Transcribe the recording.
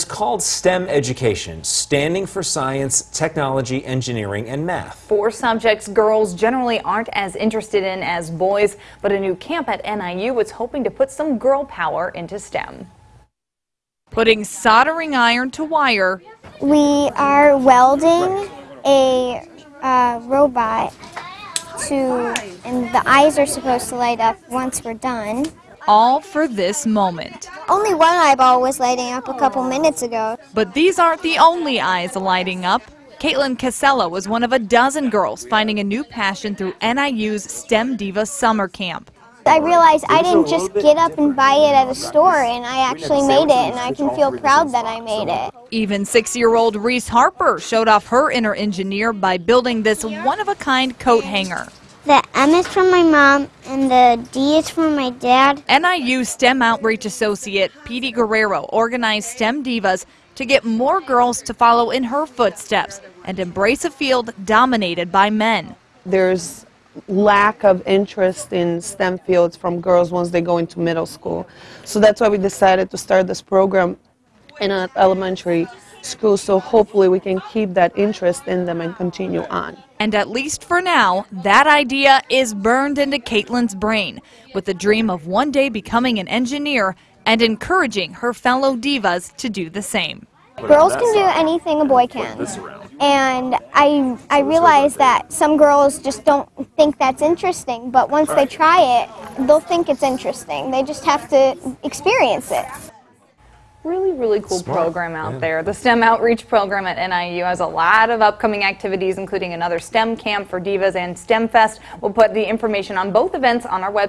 It's called STEM education, standing for science, technology, engineering, and math. Four subjects girls generally aren't as interested in as boys, but a new camp at NIU is hoping to put some girl power into STEM. Putting soldering iron to wire. We are welding a uh, robot to, and the eyes are supposed to light up once we're done all for this moment. Only one eyeball was lighting up a couple minutes ago. But these aren't the only eyes lighting up. Caitlin Casella was one of a dozen girls finding a new passion through NIU's STEM Diva Summer Camp. I realized I didn't just get up and buy it at a store and I actually made it and I can feel proud that I made it. Even six-year-old Reese Harper showed off her inner engineer by building this one-of-a-kind coat hanger. The M is from my mom and the D is from my dad. NIU STEM Outreach Associate Petey Guerrero organized STEM Divas to get more girls to follow in her footsteps and embrace a field dominated by men. There's lack of interest in STEM fields from girls once they go into middle school. So that's why we decided to start this program in an elementary school so hopefully we can keep that interest in them and continue on. And at least for now, that idea is burned into Caitlin's brain with the dream of one day becoming an engineer and encouraging her fellow divas to do the same. Girls can do anything a boy can. And I, I realize that some girls just don't think that's interesting, but once they try it, they'll think it's interesting. They just have to experience it really, really cool Smart. program out yeah. there. The STEM Outreach Program at NIU has a lot of upcoming activities, including another STEM camp for divas and STEM Fest. We'll put the information on both events on our website.